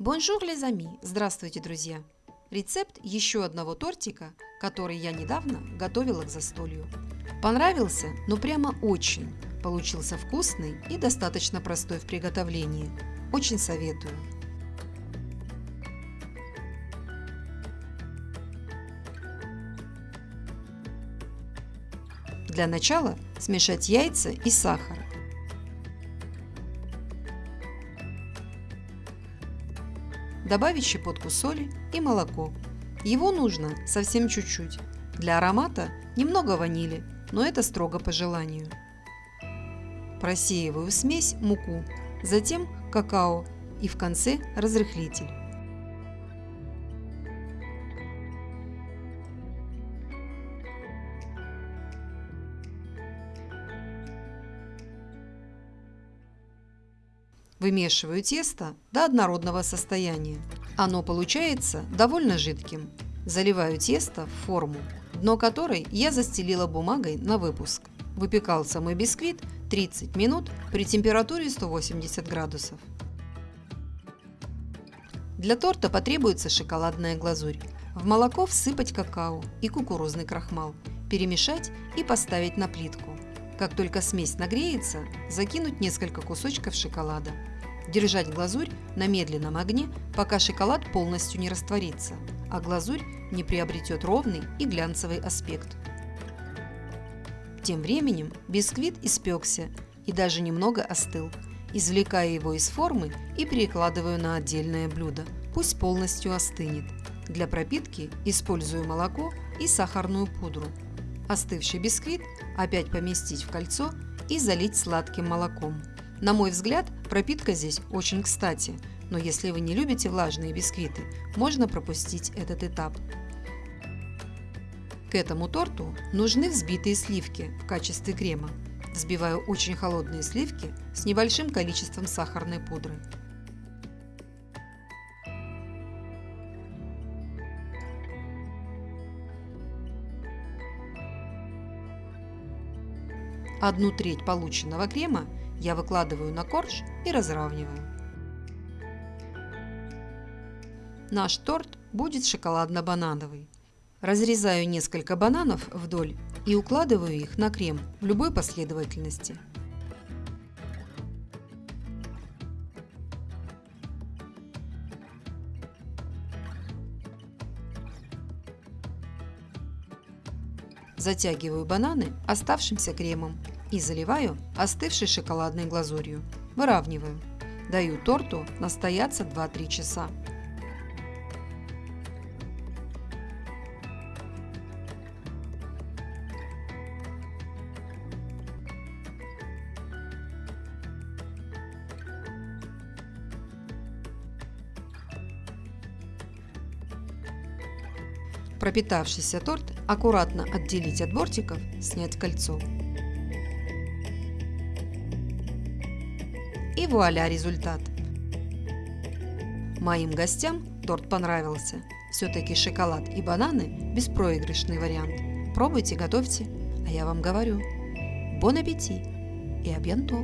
Bonjour, les amis! Здравствуйте, друзья! Рецепт еще одного тортика, который я недавно готовила к застолью. Понравился, но прямо очень. Получился вкусный и достаточно простой в приготовлении. Очень советую. Для начала смешать яйца и сахар. Добавить щепотку соли и молоко. Его нужно совсем чуть-чуть. Для аромата немного ванили, но это строго по желанию. Просеиваю в смесь муку, затем какао и в конце разрыхлитель. Вымешиваю тесто до однородного состояния. Оно получается довольно жидким. Заливаю тесто в форму, дно которой я застелила бумагой на выпуск. Выпекался мой бисквит 30 минут при температуре 180 градусов. Для торта потребуется шоколадная глазурь. В молоко всыпать какао и кукурузный крахмал, перемешать и поставить на плитку. Как только смесь нагреется, закинуть несколько кусочков шоколада. Держать глазурь на медленном огне, пока шоколад полностью не растворится, а глазурь не приобретет ровный и глянцевый аспект. Тем временем бисквит испекся и даже немного остыл. Извлекаю его из формы и перекладываю на отдельное блюдо. Пусть полностью остынет. Для пропитки использую молоко и сахарную пудру. Остывший бисквит опять поместить в кольцо и залить сладким молоком. На мой взгляд, пропитка здесь очень кстати, но если вы не любите влажные бисквиты, можно пропустить этот этап. К этому торту нужны взбитые сливки в качестве крема. Взбиваю очень холодные сливки с небольшим количеством сахарной пудры. Одну треть полученного крема я выкладываю на корж и разравниваю. Наш торт будет шоколадно-банановый. Разрезаю несколько бананов вдоль и укладываю их на крем в любой последовательности. Затягиваю бананы оставшимся кремом и заливаю остывшей шоколадной глазурью. Выравниваю. Даю торту настояться 2-3 часа. Пропитавшийся торт аккуратно отделить от бортиков, снять кольцо. И вуаля результат! Моим гостям торт понравился. Все-таки шоколад и бананы – беспроигрышный вариант. Пробуйте, готовьте, а я вам говорю. Бон аппетит и абьянто!